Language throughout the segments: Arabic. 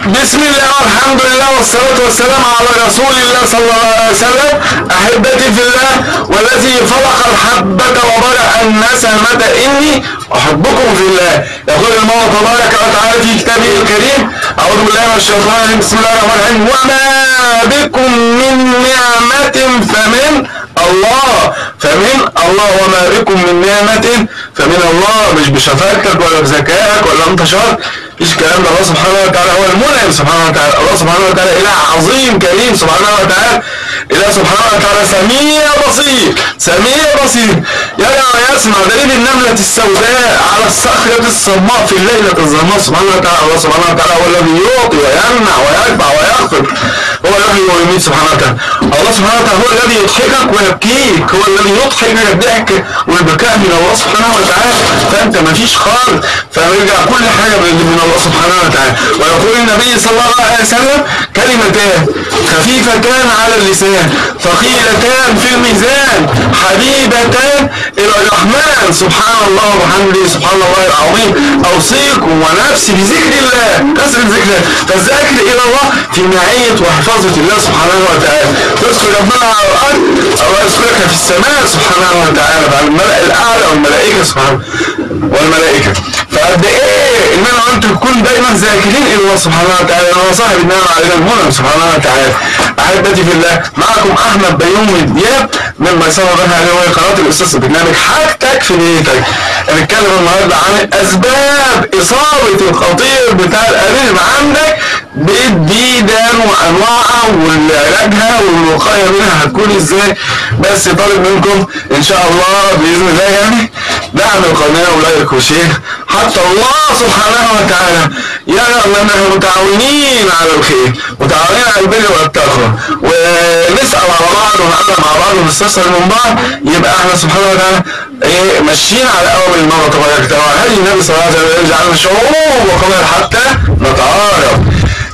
بسم الله والحمد لله والصلاة والسلام على رسول الله صلى الله عليه وسلم. أحبتي في الله والذي فرق الحبة وبرأ النسمة إني أحبكم في الله. يقول الله تبارك وتعالى في كتابه الكريم أعوذ بالله من الشيطان الرجيم. بسم الله الرحمن الرحيم. وما بكم من نعمة فمن الله. فمن الله وما بكم من نعمة. فمن الله مش بشفاعتك ولا بذكائك ولا أنت شاطر مفيش كلام ده الله سبحانه وتعالى. هو المنعم سبحانه وتعالى. الله سبحانه وتعالى إله عظيم كريم سبحانه وتعالى. إله سبحانه وتعالى سميع بصير. سميع بصير. يرى ويسمع دليل النملة السوداء على الصخرة الصماء في الليلة الظلماء سبحانه وتعالى الله سبحانه وتعالى هو الذي يعطي ويمنع ويرفع ويخفض هو الذي ويميت سبحانه وتعالى. الله سبحانه وتعالى هو الذي يضحكك ويبكيك هو الذي يضحك الضحك والبكاء من الله سبحانه وتعالى. فانت مفيش خالص. فيرجع كل حاجة من الله سبحانه وتعالى. ويقول النبي صلى الله عليه وسلم كلمتان خفيفتان على اللسان ثقيلتان في الميزان حبيبتان الرحمن. سبحان الله وبحمده سبحان الله العظيم. أوصيكم ونفسي بذكر الله. كثره ذكر الله فالذكر إلى الله في معيه وحفاظه الله سبحانه وتعالى. تذكر ربنا على الأرض. أو يذكرك في السماء سبحانه وتعالى. مع الملأ الأعلى والملائكة سبحانه والملائكة. فقد إيه؟ ان أنا وانت نكون دايما ذاكرين إلى الله سبحانه وتعالى هو صاحب النعمه علينا المنعم سبحانه وتعالى. أحبتي في الله معكم أحمد بيومي دياب مما يسمى بها عليه قناة الأستاذ برنامج حاجتك في بيتك هنتكلم النهارده عن أسباب إصابة الخطير بتاع القريب عندك بالديدان وانواعها وعلاجها والوقاية منها هتكون إزاي. بس طالب منكم إن شاء الله بإذن الله يعني دعم القناة ولايك وشير حتى الله سبحانه وتعالى يرى أننا متعاونين على الخير متعاونين على البر والتقوى. ونسأل على بعض ونعلم مع بعض ونستفسر من بعض يبقى إحنا سبحانه وتعالى. إيه ماشيين على أول المره تبارك وتعالى هل النبي صلى الله عليه وسلم يجعلنا شعوب وقبائل حتى نتعارف.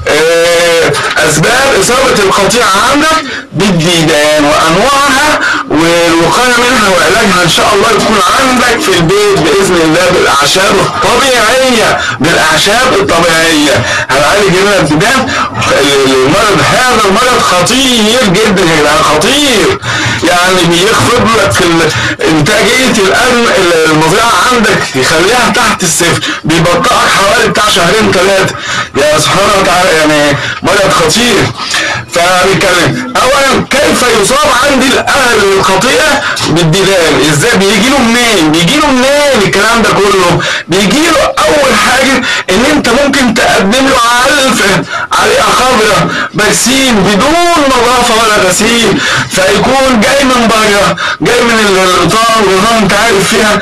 إيه أسباب إصابة القطيع عندك بالديدان وأنواعها والوقاية منها وعلاجها إن شاء الله يكون عندك في البيت بإذن الله بالأعشاب الطبيعية بالأعشاب الطبيعية. هنعالج هنا الديدان المرض هذا المرض خطير جدا يا جدعان خطير. يعني بيخفض لك إنتاجية المزرعه عندك يخليها تحت الصفر بيبطئك حوالي بتاع شهرين ثلاثة يا سبحانه وتعالى يعني مرض خطير. فبنتكلم اولا كيف يصاب عندي الأهل الخطيئة؟ بالديدان. إزاي؟ بيجي له منين؟ بيجي له منين الكلام ده كله؟ بيجي له أول حاجة إن أنت ممكن تقدم له علف عليه خضره برسيم بدون نظافة ولا غسيل. فيكون جاي من بره جاي من الغطاء والغطاء انت عارف فيها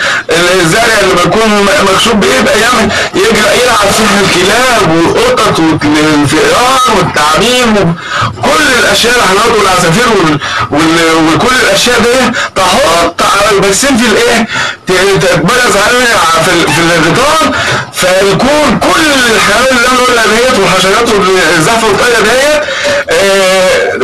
الزرع اللي بيكون مكشوف بيبقى يعمل يجرى يلعب فيها الكلاب والقطط والفئران والتعابين كل الأشياء الحيوانات والعصافير وال... وال... وكل الأشياء دي تحط على البرسيم في الإيه تتبرز عليها في. في فيكون كل الحيوانات اللي أنا بقولها ديت والحشرات والزحف والطير ديت آه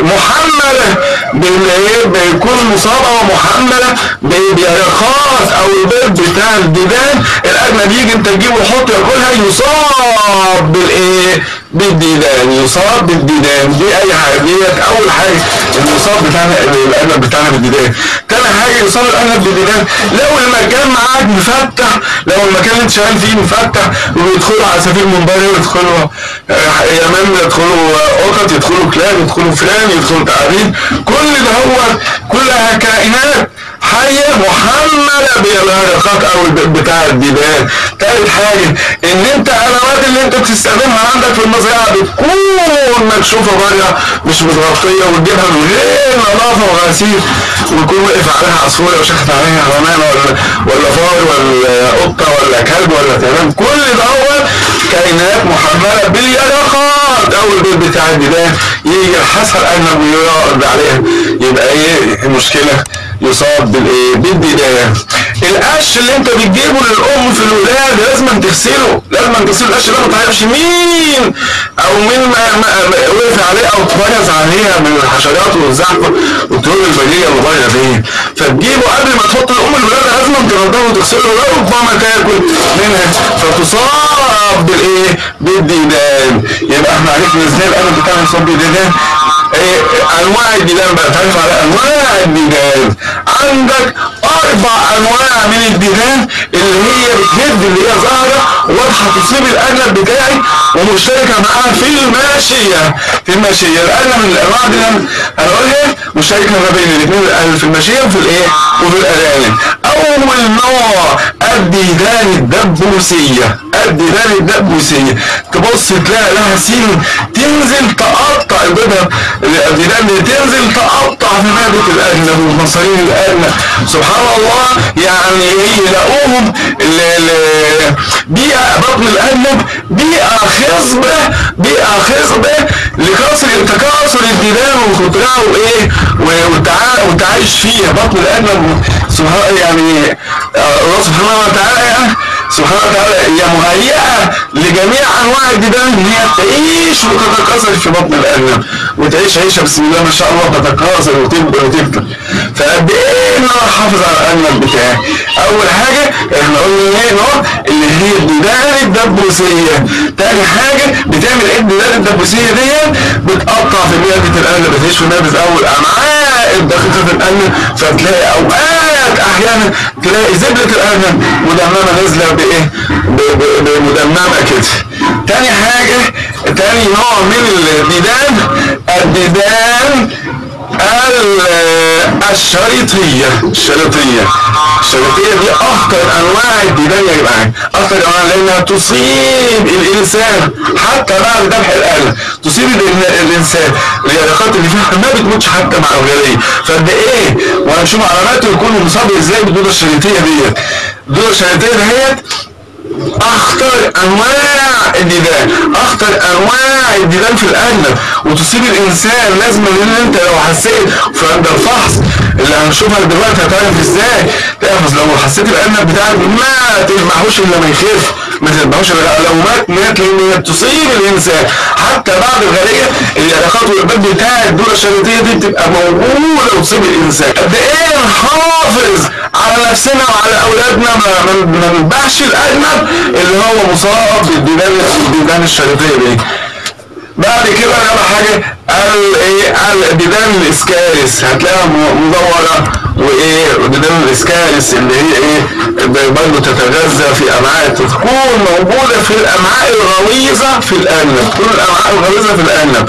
بالايه بيكون مصابة ومحملة بيرخاص أو البيض بتاع الديدان الأجنبي يجي أنت تجيبه وحط ياكلها يصاب بالإيه؟ بالديدان يصاب بالديدان. دي أي حاجة ديت أول حاجة المصاب بتاعنا الارنب بتاعنا بالديدان. تاني حاجة يصاب الارنب بالديدان. لو المكان معاك مفتح لو المكان اللي أنت شغال فيه مفتح ويدخلوا عصافير من بره ويدخلوا يمام يدخلوا قطط يدخلوا كلاب يدخلوا فئران يدخلوا تعابين كل ده هو كلها كائنات حية محملة بالهرقات أو بتاع الديدان تالت حاجة إن أنت الادوات اللي أنت بتستخدمها عندك في المزرعة بتكون مكشوفة بره مش متغطية وتجيبها من غير نظافة وغسيل. ويكون وقف عليها عصفورة وشخت عليها حمامة ولا ولا فار ولا قطة ولا كلب ولا تمام. كل دوت كائنات محملة باليرقات أو البيت بتاع الديدان يجي الحسن اجنب ويقعد عليها. يبقى إيه؟ المشكلة يصاب بالإيه؟ بالديدان القش اللي انت بتجيبه للأم في الولاده لازم تغسله. لازم تغسله. القش ده ما تعرفش مين. أو مين ما ما وقف عليه أو اتبرز عليها من الحشرات والزحمة والطيور البريه بره دي. فتجيبه وقبل ما تحط لأم الولاده لازم تنضفه وتغسله. وربما تاكل منها. فتصاب بالإيه؟ بالديدان يبقى إحنا عرفنا إزاي القلم بتاعنا يصاب بالديدان أنواع الديدان بقى. تعرف على أنواع الديدان عندك أربع أنواع من الديدان اللي هي بتهد اللي هي ظاهرة واضحة تصيب الارنب بتاعي ومشتركة معاها في الماشيه في الماشيه الارنب من الأنواع دي أنا هنقولها مشتركة ما بين الاثنين في الماشيه وفي الإيه؟ وفي الارانب أول نوع الديدان الدبوسيه الديدان الدبوسيه تبص تلاقي لها سين تنزل تقطع البيضه الديدان دي تنزل تقطع في معده الارنب ومصارين الارنب سبحان الله. يعني يلاقوهم بيئة بطن الارنب بيئة خصبة. بيئة خصبة لكسر تكاثر الديدان وخضرها وإيه؟ والتعايش فيها بطن الارنب سبحان يعني الله سبحانه وتعالى سبحانه وتعالى هي مهيئة لجميع أنواع الديدان إن هي تعيش وتتكاثر في بطن الأرنب وتعيش عيشة بسم الله ما شاء الله تتكاثر وتكبر وتكبر فقد إيه إن أنا أحافظ على الأرنب بتاعي أول حاجة إحنا قلنا إيه نوع اللي هي الديدان الدبوسية. تاني حاجة بتعمل إيه الديدان الدبوسية دي؟ بتقطع في معدة الأرنب بتعيش في معدة أول أمعاء الدقيقة في الأرنب فتلاقي أوقات أحيانا تلاقي زبدة الأرنب مدممة نازلة بايه بمدممة كده. تاني حاجة تاني نوع من الديدان الديدان الشريطية. الشريطية. الشريطية دي أخطر أنواع الديدان يا جماعة. أخطر أنواع لأنها تصيب الإنسان. حتى بعد ذبح الآلة تصيب الإنسان. اليرقات اللي فيها ما بتموتش حتى مع الغلية فقد إيه؟ وهنشوف علاماته يكون مصاب إزاي بالدودة الشريطية ديت. الدودة الشريطية ديت أخطر أنواع الديدان أخطر أنواع الديدان في الارنب وتصيب الإنسان لازم إن أنت لو حسيت في عند الفحص اللي هنشوفها دلوقتي هتعرف إزاي. تعرف لو حسيت الارنب بتاعك ما تذبحوش إلا ما يخف. ما تذبحوش لو مات مات لأن هي تصيب الانسان حتى بعد الغاليه اليرقات والباب بتاع الدوره الشريطيه دي بتبقى موجودة وتصيب الانسان قد إيه نحافظ على نفسنا وعلى أولادنا؟ ما نذبحش الارنب اللي هو مصاب بالديدان الديدان الشريطيه دي. بعد كده رابع حاجة قال إيه؟ قال الديدان الاسكارس هتلاقيها مدورة. وإيه الديدان الاسكارس اللي هي إيه برضه تتغذى في امعاء تكون موجودة في الامعاء الغليظة في الأرنب تكون الامعاء الغليظة في الأرنب.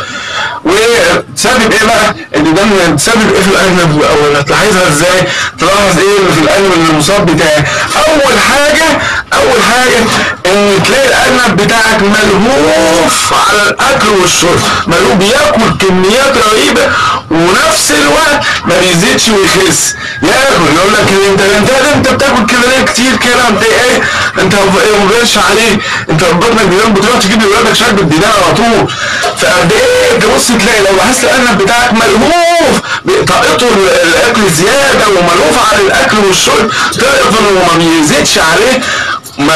وتسبب إيه بقى؟ الديدان تسبب إيه في الأرنب؟ أو هتلاحظها إزاي؟ تلاحظ إيه في الأرنب المصاب بتاعك أول حاجة أول حاجة إن تلاقي الأرنب بتاعك ملهوف على الأكل والشرب ملهوف بياكل كميات رهيبة ونفس الوقت ما بيزيدش ويخس. ياكل يقول لك انت انت أنت بتاكل كده ليه كتير كده انت إيه؟ أنت ما بيقولش عليه. أنت بطنك بينام بتروح تجيب لاولادك شرب الديدان على طول. فقد إيه؟ تبص تلاقي لو لاحظت الأرنب بتاعك ملهوف طاقته الأكل زيادة وملهوف على الأكل والشرب تعرف انه ما بيزيدش عليه. ما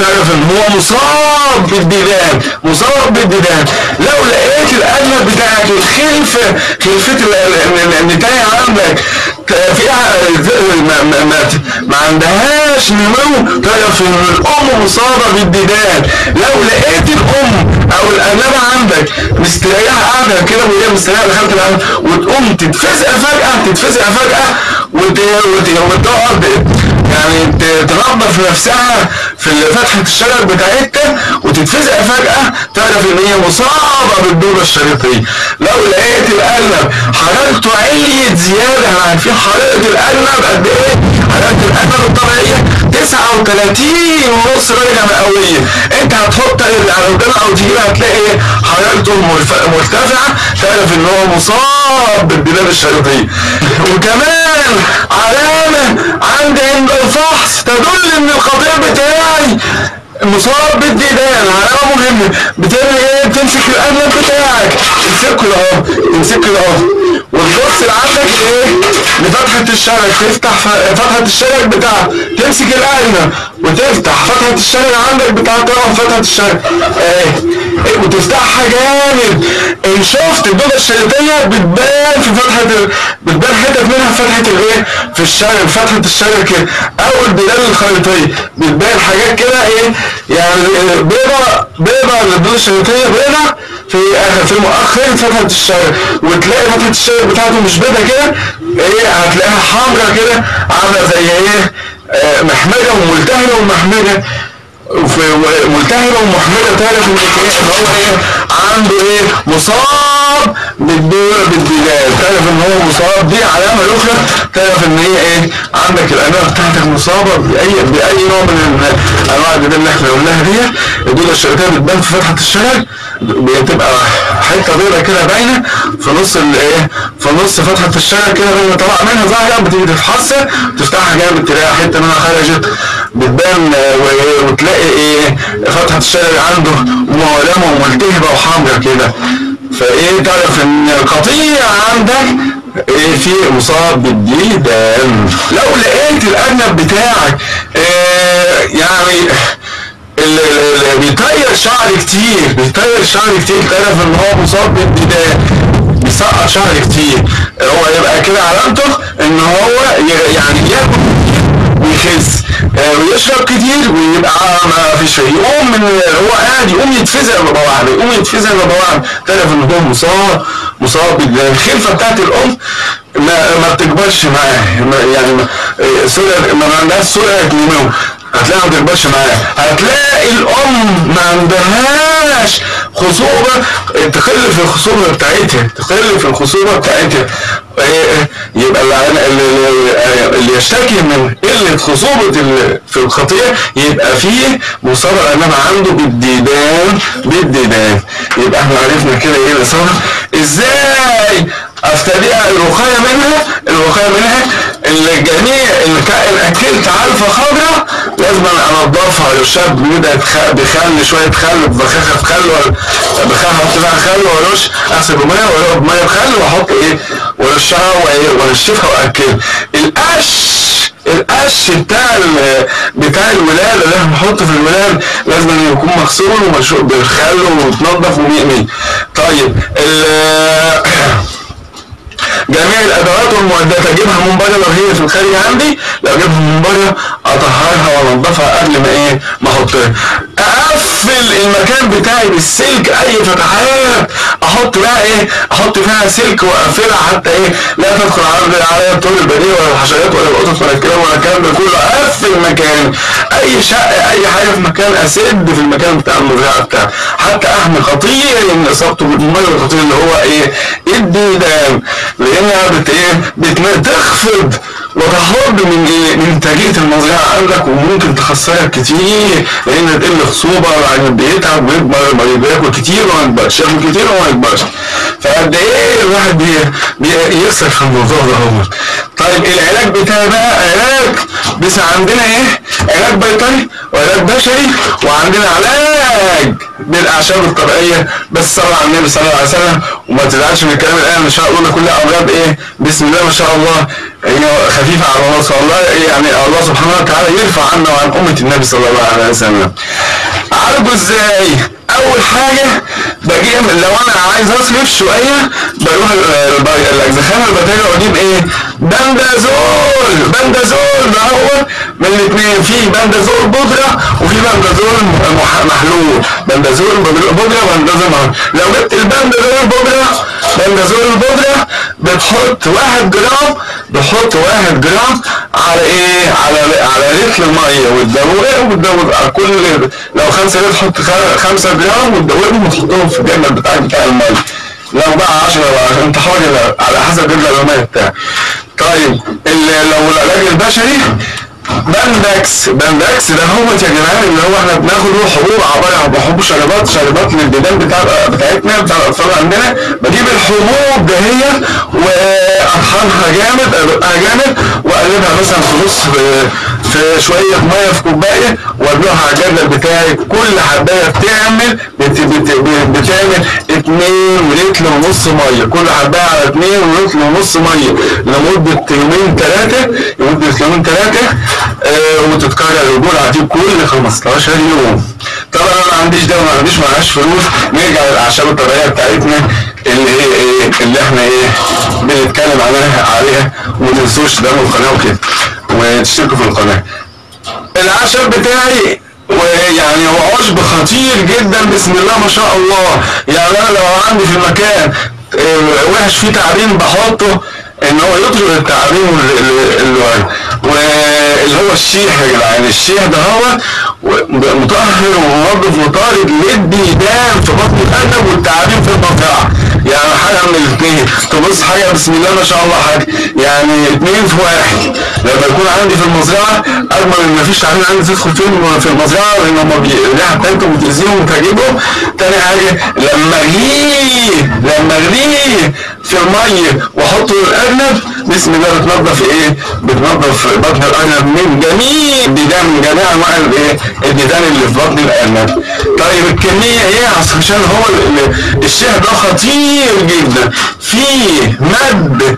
تعرف إن هو مصاب بالديدان مصاب بالديدان. لو لقيت الارنب بتاعك الخلفه خلفه النتاية عندك فيها ما, ما, ما, عندهاش نمو تعرف إن الأم مصابة بالديدان. لو لقيت الأم أو الارنبه عندك مستريحة قاعدة كده وهي مستريحة دخلت الارنب وتقوم تتفزق فجأة تتفزق فجأة وتقعد يعني تنظف نفسها في فتحة الشجر بتاعتها وتتفزق فجأة تعرف إن هي مصابة بالدورة الشريطية لو لقيت الارنب حرارته عليت زيادة إحنا عارفين حرارة الارنب قد إيه؟ حرارة الارنب الطبيعية 39 ونص درجة مئوية. أنت هتحط الجنة أو تجيب هتلاقي حرارته مرتفعة تعرف إن هو مصاب بالديدان الشريطية وكمان علامة تدل إن الخطيب بتاعي مصاب بالديدان علامة مهمة بتعمل إيه؟ بتمسك الارنب بتاعك. تمسكه اهو تمسكه اهو وتبص عندك إيه؟ لفتحة الشرج تفتح فتحة الشرج بتاعك تمسك الارنب وتفتح فتحة الشرج عندك بتاع طرف فتحة الشرج إيه؟ وتفتحها جامد إن شفت الدودة الشريطية بتبان في فتحة. بتبان حتت منها في فتحة الإيه؟ في الشرج فتحة الشرج كده. أو البلاد الخريطية. بتبان حاجات كده إيه؟ يعني بيضة بيضة الدودة الشريطية بيضة في اخر في مؤخر فتحة الشرج وتلاقي فتحة الشرج بتاعته مش بيضة كده. إيه؟ هتلاقيها حمرا كده عاملة زي إيه؟ آه، محمرة وملتهبة ومحمرة ملتهبة ومحملة تعرف إن هو إيه؟ عنده إيه؟ مصاب بالدور بالدلال تعرف إن هو مصاب دي علامة أخرى تعرف إن هي إيه؟ عندك الأنواع بتاعتك مصابة باي بأي نوع من أنواع الدلال اللي إحنا قلناها دي الدودة الشريطية بتبان في فتحة الشرج بتبقى حتة بيضة كده باينة في نص الايه في نص فتحة الشرج كده لما طلع منها ظاهرة بتيجي تفحصها تفتحها جامد تلاقي حتة منها خرجت بتبان وتلاقي إيه فتحة الشرج عنده مولمة وملتهبة وحمرا كده. فإيه تعرف إن القطيع عندك إيه في مصاب بالديدان لو لقيت الأرنب بتاعك آه يعني بيطير شعر كتير بيطير شعر كتير. تعرف إن هو مصاب بالديدان بيسقط شعر كتير. هو يبقى كده علامته إن هو يعني ياكل ويخس. ويشرب كتير ويبقى ما فيش فيه يقوم من هو قاعد يقوم يتفزع ببواعب يقوم يتفزع ببواعب تعرف ان هو مصاب مصاب الخلفه بتاعت الأم. ما ما بتكبرش معاه. يعني ما- آه، سرعه ما عندهاش سرعة نمو هتلاقيها ما بتكبرش معاه. هتلاقي الأم ما عندهاش خصوبة تقل في الخصوبة بتاعتها تقل في الخصوبة بتاعتها. إيه، يبقى اللي, اللي, اللي يشتكي من قلة خصوبة في الخطية يبقى فيه مصابة الأمام عنده بالديدان بالديدان. يبقى إحنا عرفنا كده إيه الإصابة إزاي افتديها الوقاية منها؟ الوقاية منها الجميع الكائن أكلت علفة خضراء لازم انضفها بيبدا يتخ- بخل شوية خل بخاخة خل ولا بخاخة أحط فيها خل وارش اغسل بمية وارش بمية بخل وأحط إيه؟ وأرشها وأيه؟ وأنشفها واكلها القش القش بتاع بتاع الولادة اللي إحنا بنحطه في الولادة لازم يكون مغسول ومرشوش بالخل ومتنضف ومية طيب ال- جميع الأدوات والمعدات أجيبها من بره لو هي في الخارج عندي. لو أجيبها من بره أطهرها وأنضفها قبل ما إيه ما أحطها. أقفل المكان بتاعي بالسلك أي فتحات أحط بقى إيه؟ أحط فيها سلك وأقفلها حتى إيه؟ لا تدخل على طول البديه ولا الحشرات ولا القطط ولا الكلام ولا الكلام ده كله. اقفل مكان أي شقة أي حاجة في مكان أسد في المكان بتاع المزرعه بتاعي حتى أحمي خطير إن اصابته بالمرض الخطير اللي هو إيه؟ الديدان. لانها بت إيه؟ بت- تخفض وتحض من إيه؟ من انتاجيه المزرعه عندك وممكن تخسرك كتير. لأن تقل خصوبة يعني بيتعب ويكبر بياكل كتير وما ياكل كتير وما يكبرش فقد إيه الواحد بي بي- يخسر في الموضوع ده هو. طيب العلاج بتاعي بقى علاج بس عندنا إيه؟ علاج بيطري وعلاج بشري وعندنا علاج بالأعشاب الطبيعية. بس صلى على النبي صلى الله عليه وسلم. وما تزعلش من الكلام الآن إن شاء الله كلها امراض إيه؟ بسم الله ما شاء الله. هي خفيفه على الله صلى الله يعني الله سبحانه وتعالى يرفع عنا وعن أمة النبي صلى الله عليه وسلم. اعالجه إزاي؟ أول حاجة بجيب لو أنا عايز أصرف شوية بروح الاجزخانه البكتيريا وأجيب إيه؟ بندازول! بندازول ده هو من الاثنين في بندازول بودرة وفي بندازول محلول. بندازول بودره بندازول محلول لو جبت البندازول بودرة بندازول البودره بتحط واحد جرام بتحط واحد جرام على إيه؟ على على لتر ميه وتدوقها وتدوق على كل لو خمسة لتر تحط خ- خمسة جرام وتدوقهم وتحطهم في الجردل بتاعك بتاع المية. لو بقى 10 بقى أنت حر على حسب الميه بتاعك. طيب لو العلاج البشري باندكس باندكس ده هو يا جدعان اللي هو إحنا بناخده حبوب عبارة عن حبوب شربات شربات للديدان بتاع بتاعتنا بتاع الأطفال عندنا. بجيب الحبوب ده هي واطحنها جامد ادقها جامد وأقلبها مثلا في نص شوية مية في كوباية وادلقها على الجردل بتاعي. كل حباية بتعمل بت بت بت بتعمل 2 لتر ونص مية. كل حباية على 2 لتر ونص مية. لمدة يومين ثلاثة لمدة يومين ثلاثة آه وتتكرر الجرعه دي كل 15 يوم. طبعا أنا عنديش ده وما عنديش معاش فلوس. نرجع للأعشاب الطبيعية بتاعتنا اللي هي إيه؟ اللي إحنا إيه؟ بنتكلم عليها عليها. وما تنسوش ده القناة وكده. وتشتركوا في القناة. العشب بتاعي ويعني هو عشب خطير جدا بسم الله ما شاء الله. يعني أنا لو عندي في المكان آه، وحش فيه تعابين بحطه إن هو يطرد التعابين وال- ال- ال- واللي هو الشيح يا جدعان الشيح ده هو مطهر ومنظف وطارد للديدان في بطن الارنب والتعابين في المنطقة يعني حاجة من الاثنين تبص حاجة بسم الله ما شاء الله حاجة يعني اثنين في واحد لما يكون عندي في المزرعة اضمن إن مفيش تعابين عندي تدخل فيهم في المزرعة لأن هم الريحه بتاعتهم بتاذيهم وتعجبهم تاني حاجة لما اغليه لما اغليه في الميه وأحطه للارنب بسم الله بتنظف إيه؟ بتنظف بطن الأرنب من جميع الديدان من جميع أنواع الايه؟ الديدان اللي في بطن الأرنب. طيب الكمية إيه؟ عشان هو ال- ال- الشاه ده خطير جدا. فيه ماده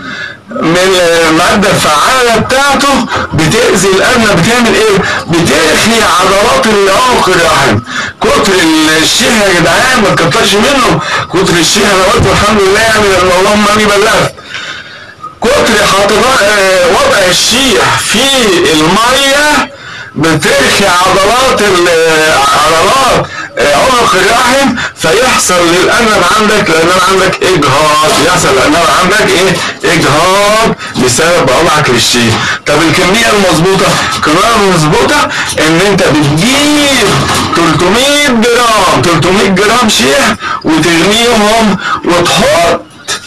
من المادة الفعالة بتاعته بتأذي الأرنب بتعمل إيه؟ بترخي عضلات العنق الرحم كتر الشيء يا جدعان ما تكترش منه كتر الشيء أنا قلت الحمد لله يعني اللهم إني بلغت. كتر حاطط آه، وضع الشيح في المية بترخي عضلات ال- عضلات آه، عنق الرحم فيحصل للأرنب عندك لأن عندك إجهاض. يحصل للأرنب عندك إيه؟ إجهاض بسبب وضعك للشيح طب الكمية المظبوطة؟ الكمية المظبوطة إن أنت بتجيب 300 جرام 300 جرام شيح وتغليهم وتحط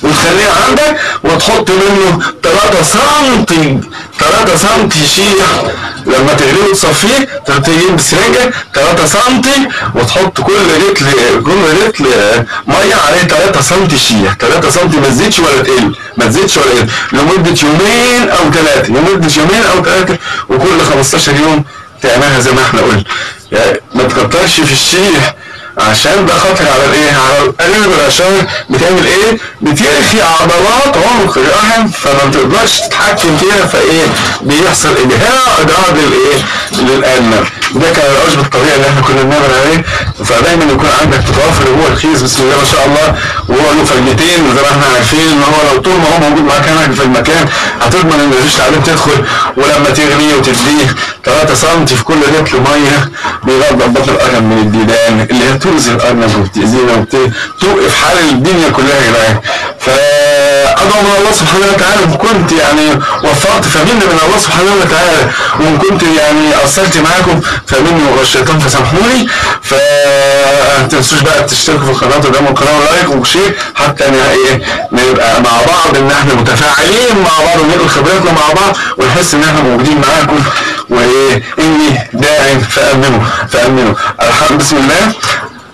وتخليه عندك وتحط منه 3 سنتي 3 سنتي شيح لما تغليه وتصفيه تجيب سرنجة 3 سنتي وتحط كل رتل كل رتل مية عليه 3 سنتي شيح 3 سنتي ما تزيدش ولا تقل ما تزيدش ولا تقل لمدة يومين أو ثلاثة لمدة يومين أو ثلاثة وكل 15 يوم تعملها زي ما إحنا قلنا. يعني ما تكترش في الشيح عشان ده خطر على الايه؟ على القلب العشان بتعمل إيه؟ بترخي عضلات عنق الرحم فما بتقدرش تتحكم فيها فايه؟ بيحصل اجهاض للايه؟ للارنب ده كان العشب الطبيعي اللي إحنا كنا بنعمل عليه. فدايما يكون عندك تتوفر هو الكيس بسم الله ما شاء الله وهو له فايدتين زي ما إحنا عارفين ان هو لو طول ما هو موجود معاك هناك في المكان هتضمن إن مفيش تعابين تدخل ولما تغليه وتديه. 3 سم في كل لتر ميه بينضف بطن الارنب من الديدان اللي هي تؤذي الارنب وبتأذينا وبتوقف حال الدنيا كلها يا جدعان من الله سبحانه وتعالى إن كنت يعني وفقت فمني من الله سبحانه وتعالى. وإن كنت يعني قصرت معاكم فمني والشيطان فسامحوني. فما تنسوش بقى تشتركوا في القناة وتدعموا القناه و like و share حتى إيه نبقى مع بعض إن إحنا متفاعلين مع بعض وننقل خبراتنا مع بعض ونحس إن إحنا موجودين معاكم. وإيه إني داع فأمنوا فأمنوا. الحمد بسم الله.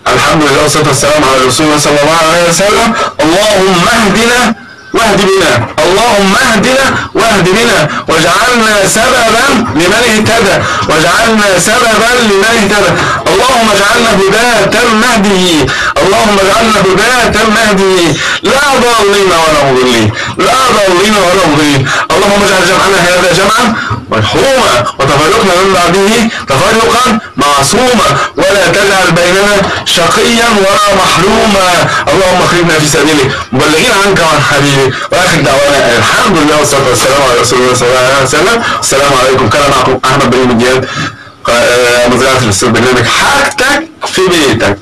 الحمد لله والصلاة والسلام على رسول الله صلى الله عليه وسلم. اللهم اهدنا واهد بنا اللهم اهدنا واهد بنا واجعلنا سببا لمن اهتدى. واجعلنا سببا لمن اهتدى. اللهم اجعلنا هداة مهديين اللهم اجعلنا هداة مهديين لا ضالين ولا مضلين. لا ضالين ولا مضلين. اللهم اجعل جمعنا هذا جمعا مرحوما وتفرقنا من بعده تفرقا معصوما. ولا تجعل بيننا شقيا ولا محروما. اللهم اخرجنا في سبيلك. مبلغين عنك وعن حبيبك. واخر دعوانا الحمد لله والصلاة والسلام على رسول الله صلى الله عليه وسلم. السلام عليكم. كان معكم أحمد بن مجيد مزرعه الاستاذ برنامج حاجتك في بيتك.